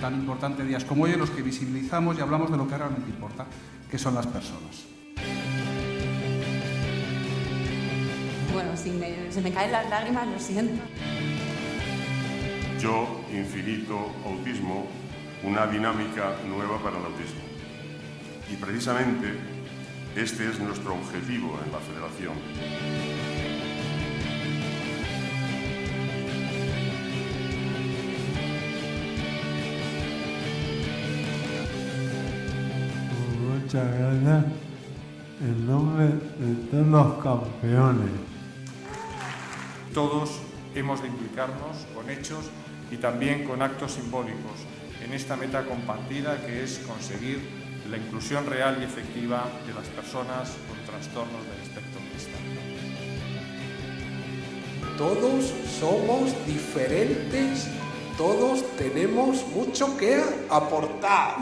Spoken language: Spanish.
tan importante días como hoy en los que visibilizamos y hablamos de lo que realmente importa, que son las personas. Bueno, si me, se me caen las lágrimas, lo siento. Yo, infinito autismo, una dinámica nueva para el autismo. Y precisamente este es nuestro objetivo en la Federación. Muchas gracias en nombre de todos los campeones. Todos hemos de implicarnos con hechos y también con actos simbólicos en esta meta compartida que es conseguir la inclusión real y efectiva de las personas con trastornos del espectro autista. Todos somos diferentes, todos tenemos mucho que aportar.